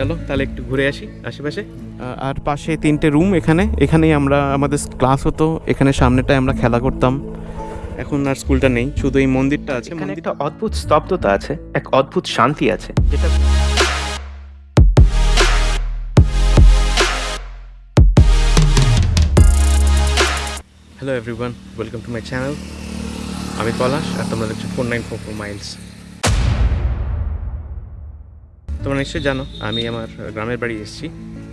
চলো তাহলে একটু ঘুরে আসি আশেপাশে। আর পাশে তিনটে রুম এখানে। এখানেই আমরা আমাদের ক্লাস হতো। এখানে সামনেটায় আমরা খেলা করতাম। এখন আর স্কুলটা নেই শুধু এই মন্দিরটা আছে এখানে মন্দির একটা অদ্ভুত স্তব্ধতা আছে এক অদ্ভুত শান্তি আছে যেটা hello everyone welcome to my channel আমি পলাশ আর তোমরা দেখছ four nine four four miles তোমরা নিশ্চয়ই জানো, আমি আমার গ্রামের বাড়ি এসেছি,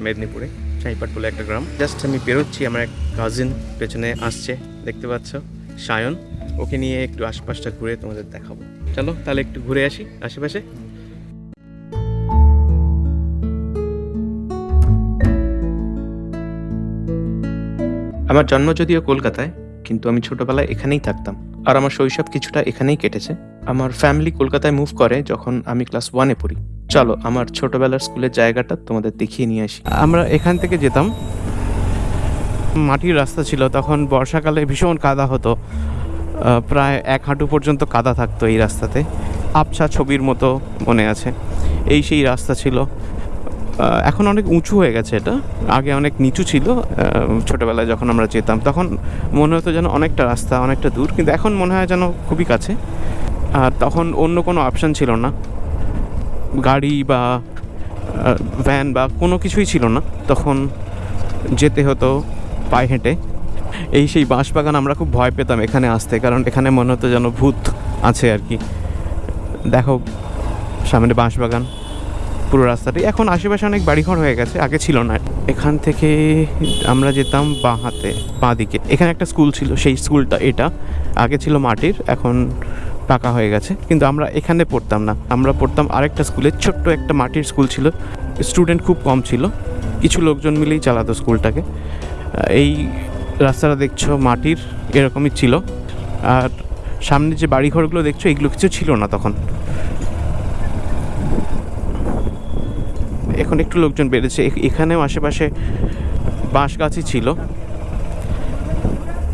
মেদিনীপুরে, চাইপাট বলে একটা গ্রাম। জাস্ট আমি বেরোচ্ছি, আমার এক কাজিন পেছনে আসছে, দেখতে পাচ্ছ, সায়ন। ওকে নিয়ে একটু আশপাশটা ঘুরে তোমাদের দেখাবো। চলো, তাহলে একটু ঘুরে আসি আশেপাশে। আমার জন্ম যদিও কলকাতায়, কিন্তু আমি ছোটবেলায় এখানেই থাকতাম। আর আমার শৈশব কিছুটা এখানেই কেটেছে। আমার ফ্যামিলি কলকাতায় মুভ করে যখন আমি ক্লাস ওয়ানে পড়ি। চলো, আমার ছোটবেলার স্কুলের জায়গাটা তোমাদের দেখিয়ে নিয়ে আসি। আমরা এখান থেকে যেতাম। মাটির রাস্তা ছিল, তখন বর্ষাকালে ভীষণ কাদা হতো। প্রায় এক হাঁটু পর্যন্ত কাদা থাকতো এই রাস্তাতে। আবছা ছবির মতো মনে আছে। এই সেই রাস্তা ছিল। এখন অনেক উঁচু হয়ে গেছে এটা। আগে অনেক নিচু ছিল ছোটবেলায় যখন আমরা যেতাম। তখন মনে হতো যেন অনেকটা রাস্তা, অনেকটা দূর। কিন্তু এখন মনে হয় যেন খুবই কাছে। আর তখন অন্য কোনো অপশান ছিল না। গাড়ি বা ভ্যান বা কোনো কিছুই ছিল না। তখন যেতে হতো পায়ে হেঁটে। এই সেই বাঁশবাগান আমরা খুব ভয় পেতাম এখানে আসতে, কারণ এখানে মনে হতো যেন ভূত আছে আর কি। দেখো, সামনে বাঁশবাগান। পুরো রাস্তাটি। এখন আশেপাশে অনেক বাড়িঘর হয়ে গেছে, আগে ছিল না। এখান থেকে আমরা যেতাম বাঁ হাতে, বাঁ দিকে। এখানে একটা স্কুল ছিল, সেই স্কুলটা এটা। আগে ছিল মাটির, এখন পাকা হয়ে গেছে। কিন্তু আমরা এখানে পড়তাম না। আমরা পড়তাম আরেকটা স্কুলে, ছোট্ট একটা মাটির স্কুল ছিল। স্টুডেন্ট খুব কম ছিল। কিছু লোকজন মিলেই চালাতো স্কুলটাকে। এই রাস্তাটা দেখছ, মাটির, এরকমই ছিল। আর সামনে যে বাড়িঘরগুলো দেখছ, এগুলো কিছু ছিল না তখন। এখন একটু লোকজন বেড়েছে। এখ- এখানেও আশেপাশে বাঁশ গাছই ছিল।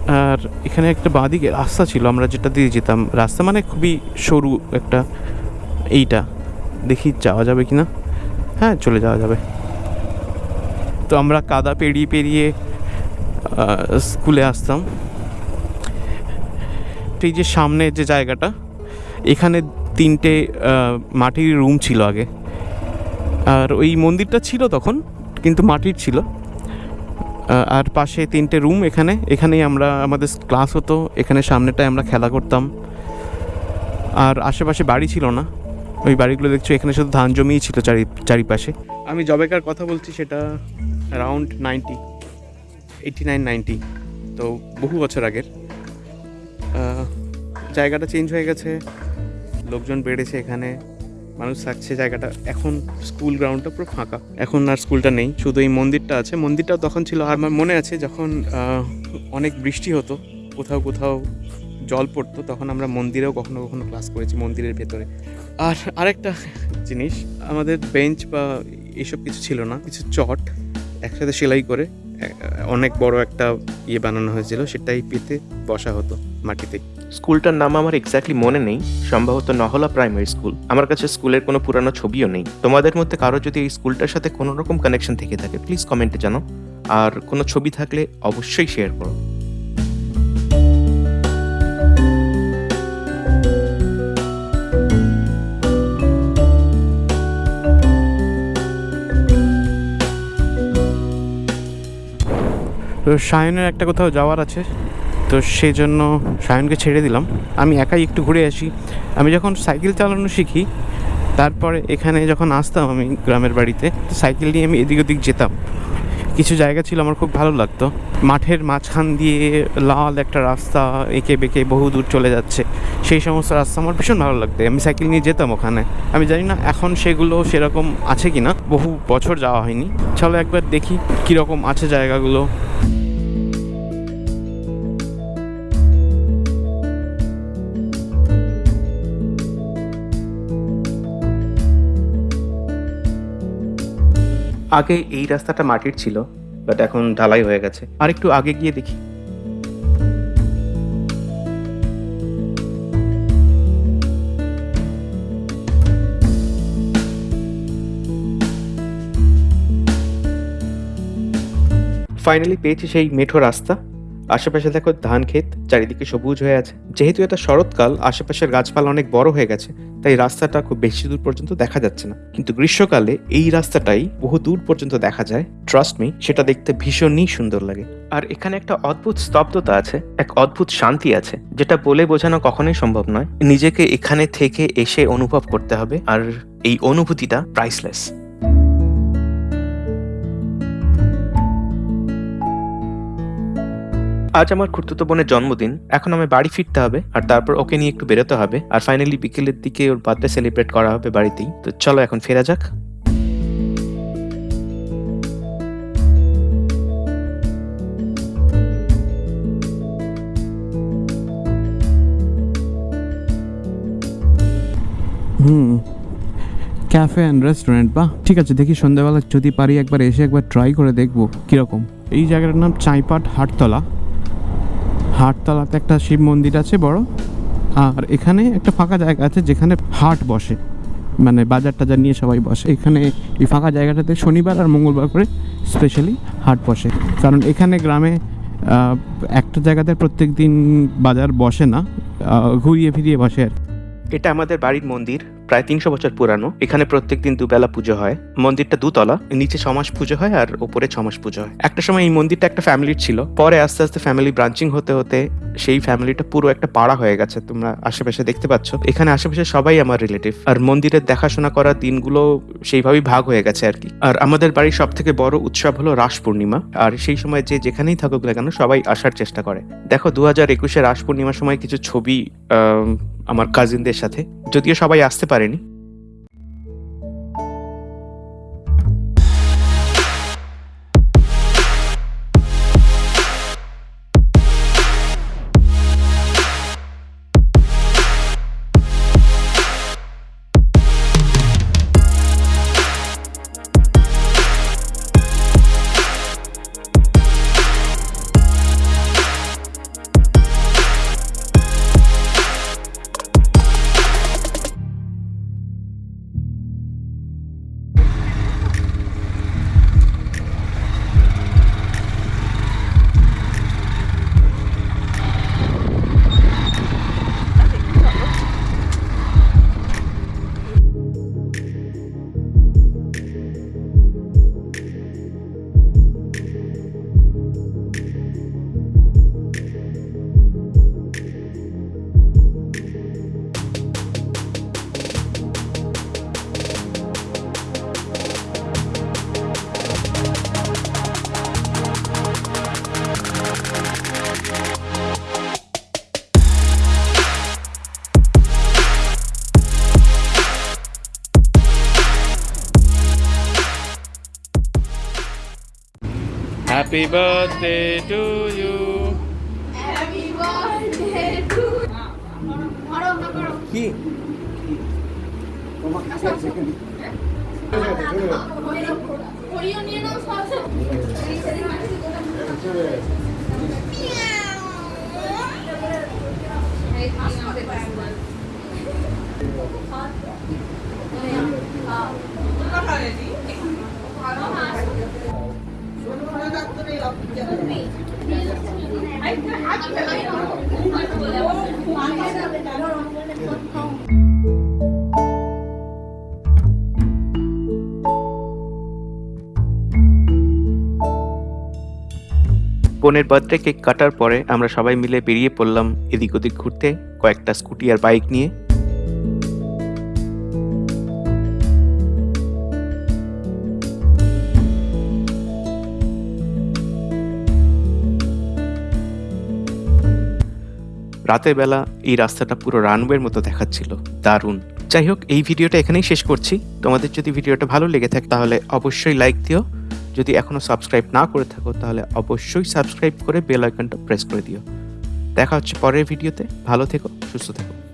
আর এখানে একটা বাঁদিকে রাস্তা ছিল, আমরা যেটা দিয়ে যেতাম। রাস্তা মানে খুবই সরু একটা এইটা। দেখি যাওয়া যাবে কি না হ্যাঁ চলে যাওয়া যাবে। তো আমরা কাদা পেরিয়ে পেরিয়ে স্কুলে আসতাম। এই যে সামনে যে জায়গাটা, এখানে তিনটে মাটির রুম ছিল আগে। আর ওই মন্দিরটা ছিল তখন, কিন্তু মাটির ছিল। আর পাশে তিনটে রুম এখানে, এখানেই আমরা, আমাদের ক্লাস হতো, এখানে সামনেটায় আমরা খেলা করতাম। আর আশেপাশে বাড়ি ছিল না। ওই বাড়িগুলো দেখছ, এখানে শুধু ধান জমিই ছিল চারি, চারিপাশে। আমি জবেকার কথা বলছি, সেটা around ninety eighty nine ninety তো বহু বছর আগের। জায়গাটা চেঞ্জ হয়ে গেছে, লোকজন বেড়েছে এখানে। মানুষ থাকছে, জায়গাটা এখন স্কুল গ্রাউন্ডটা পুরো ফাঁকা। এখন আর স্কুলটা নেই, শুধু এই মন্দিরটা আছে। মন্দিরটাও তখন ছিল, আর আমার মনে আছে যখন অনেক বৃষ্টি হতো, কোথাও কোথাও জল পড়তো, তখন আমরা মন্দিরেও কখনো কখনো ক্লাস করেছি মন্দিরের ভেতরে। আর আরেকটা জিনিস, আমাদের বেঞ্চ বা এইসব কিছু ছিল না, কিছু চট একসাথে সেলাই করে অনেক বড় একটা ইয়ে বানানো হয়েছিল সেটাই পেতে বসা হতো মাটিতে। স্কুলটার নাম আমার এক্স্যাক্টলি মনে নেই, সম্ভবত নহলা প্রাইমারি স্কুল আমার কাছে স্কুলের কোনো পুরানো ছবিও নেই। তোমাদের মধ্যে কারও যদি এই স্কুলটার সাথে কোনো রকম কানেকশন থেকে থাকে প্লিজ কমেন্টে জানো। আর কোনো ছবি থাকলে অবশ্যই শেয়ার করো। তো সায়নের একটা কোথাও যাওয়ার আছে। তো সেই জন্য সায়নকে ছেড়ে দিলাম। আমি একাই একটু ঘুরে আসি। আমি যখন সাইকেল চালানো শিখি, তারপরে এখানে যখন আসতাম আমি গ্রামের বাড়িতে, তো সাইকেল নিয়ে আমি এদিক ওদিক যেতাম। কিছু জায়গা ছিল আমার খুব ভালো লাগতো। মাঠের মাঝখান দিয়ে লাল একটা রাস্তা এঁকে বেঁকে বহু দূর চলে যাচ্ছে। সেই সমস্ত রাস্তা আমার ভীষণ ভালো লাগতো। আমি সাইকেল নিয়ে যেতাম ওখানে। আমি জানি না এখন সেগুলো সেরকম আছে কি না বহু বছর যাওয়া হয়নি। চলো একবার দেখি কীরকম আছে জায়গাগুলো। আগে এই রাস্তাটা মাটির ছিল বাট এখন ঢালাই হয়ে গেছে। আর একটু আগে গিয়ে দেখি। ফাইনালি পেয়েছি সেই মেঠো রাস্তা। আশেপাশে দেখো ধান ক্ষেত, চারিদিকে সবুজ হয়ে আছে। যেহেতু এটা শরৎকাল, আশেপাশের গাছপালা অনেক বড় হয়ে গেছে, তাই রাস্তাটা খুব বেশি দূর পর্যন্ত দেখা যাচ্ছে না। কিন্তু গ্রীষ্মকালে এই রাস্তাটাই বহু দূর পর্যন্ত দেখা যায়। ট্রাস্ট মি সেটা দেখতে ভীষণই সুন্দর লাগে। আর এখানে একটা অদ্ভুত স্তব্ধতা আছে, এক অদ্ভুত শান্তি আছে, যেটা বলে বোঝানো কখনোই সম্ভব নয়। নিজেকে এখানে থেকে এসে অনুভব করতে হবে, আর এই অনুভূতিটা প্রাইসলেস আজ আমার খুড়তুতো বোনের জন্মদিন। এখন আমি বাড়ি ফিরতে হবে, আর তারপর ওকে নিয়ে একটু বেরোতে হবে, আর ফাইনালি বিকেলের দিকে ওর বার্থডে সেলিব্রেট করা হবে বাড়িতেই। তো চলো এখন ফেরা যাক। হুম ক্যাফে অ্যান্ড রেস্টুরেন্ট বা? ঠিক আছে, দেখি সন্ধ্যাবেলা যদি পারি একবার এসে একবার ট্রাই করে দেখব কীরকম। এই জায়গাটার নাম চাইপাট হাটতলা। হাটতলাতে একটা শিব মন্দির আছে বড়। আর এখানে একটা ফাঁকা জায়গা আছে যেখানে হাট বসে। মানে বাজার টাজার নিয়ে সবাই বসে। এখানে এই ফাঁকা জায়গাটাতে শনিবার আর মঙ্গলবার করে স্পেশালি হাট বসে। কারণ এখানে গ্রামে একটা জায়গাতে প্রত্যেক দিন বাজার বসে না ঘুরিয়ে ফিরিয়ে বসে আর। এটা আমাদের বাড়ির মন্দির, প্রায় তিনশো বছর পুরানো। এখানে প্রত্যেক দিন দুবেলা পুজো হয়। মন্দিরটা দুতলা, নিচে ছমাস পুজো হয় আর ওপরে ছমাস পুজো হয়। একটা সময় এই মন্দিরটা একটা ফ্যামিলির ছিল। পরে আস্তে আস্তে ফ্যামিলি ব্রাঞ্চিং হতে হতে সেই ফ্যামিলিটা পুরো একটা পাড়া হয়ে গেছে। তোমরা আশেপাশে দেখতে পাচ্ছ। এখানে আশেপাশে সবাই আমার রিলেটিভ আর মন্দিরের দেখাশোনা করার দিনগুলো সেইভাবেই ভাগ হয়ে গেছে আর কি। আর আমাদের বাড়ির সব থেকে বড় উৎসব হলো রাস পূর্ণিমা। আর সেই সময় যে যেখানেই থাকুক না কেন সবাই আসার চেষ্টা করে। দেখো দু হাজার একুশে রাস পূর্ণিমার সময় কিছু ছবি আমার কাজিনদের সাথে যদিও সবাই আসতে পারেনি। Happy birthday to you. Happy birthday to কি নিয়ে নাও বোনের বার্থডে কেক কাটার পরে আমরা সবাই মিলে বেরিয়ে পড়লাম এদিক ওদিক ঘুরতে কয়েকটা স্কুটি আর বাইক নিয়ে। রাতের বেলা এই রাস্তাটা পুরো রানওয়ের মতো দেখাচ্ছিল। দারুণ। যাই হোক, এই ভিডিওটা এখানেই শেষ করছি। তোমাদের যদি ভিডিওটা ভালো লেগে থাকে, তাহলে অবশ্যই লাইক দিও। যদি এখনও সাবস্ক্রাইব না করে থাকো, তাহলে অবশ্যই সাবস্ক্রাইব করে বেল আইকনটা প্রেস করে দিও। দেখা হচ্ছে পরের ভিডিওতে। ভালো থেকো, সুস্থ থেকো।